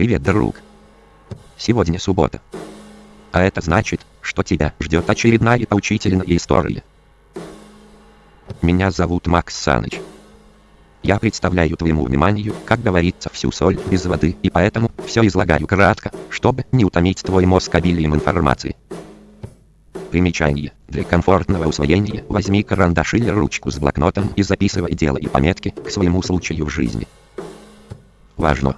Привет, друг. Сегодня суббота. А это значит, что тебя ждет очередная поучительная история. Меня зовут Макс Саныч. Я представляю твоему вниманию, как говорится, всю соль без воды, и поэтому все излагаю кратко, чтобы не утомить твой мозг обилием информации. Примечание. Для комфортного усвоения возьми карандаш или ручку с блокнотом и записывай делай пометки к своему случаю в жизни. Важно!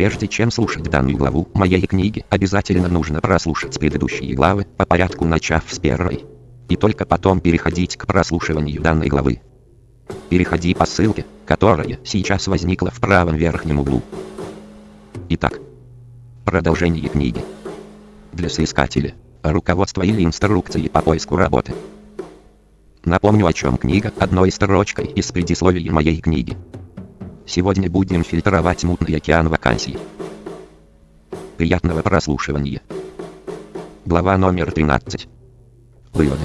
Прежде чем слушать данную главу моей книги, обязательно нужно прослушать предыдущие главы, по порядку начав с первой. И только потом переходить к прослушиванию данной главы. Переходи по ссылке, которая сейчас возникла в правом верхнем углу. Итак, продолжение книги. Для соискателя, руководство или инструкции по поиску работы. Напомню о чем книга одной строчкой из предисловия моей книги. Сегодня будем фильтровать мутный океан вакансий. Приятного прослушивания. Глава номер 13. Выводы.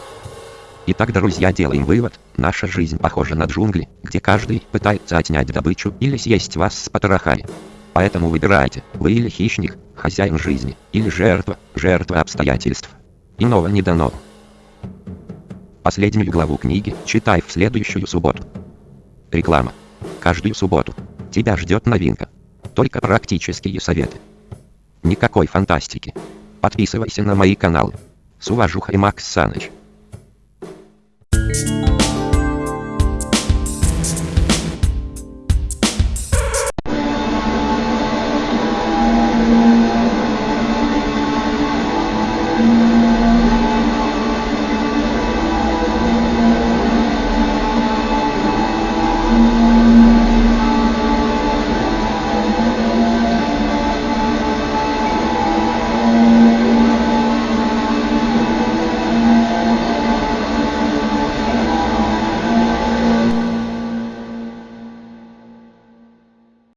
Итак, друзья, делаем вывод. Наша жизнь похожа на джунгли, где каждый пытается отнять добычу или съесть вас с потрохами. Поэтому выбирайте, вы или хищник, хозяин жизни, или жертва, жертва обстоятельств. Иного не дано. Последнюю главу книги читай в следующую субботу. Реклама каждую субботу. Тебя ждет новинка. Только практические советы. Никакой фантастики. Подписывайся на мои каналы. С уважухой Макс Саныч.